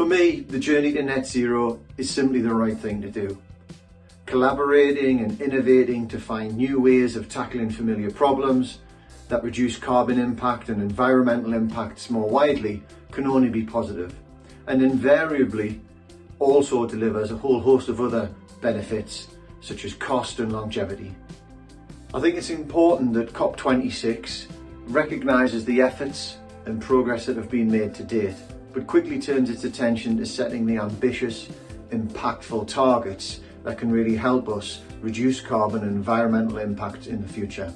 For me, the journey to net zero is simply the right thing to do. Collaborating and innovating to find new ways of tackling familiar problems that reduce carbon impact and environmental impacts more widely can only be positive and invariably also delivers a whole host of other benefits such as cost and longevity. I think it's important that COP26 recognises the efforts and progress that have been made to date, but quickly turns its attention to setting the ambitious, impactful targets that can really help us reduce carbon and environmental impact in the future.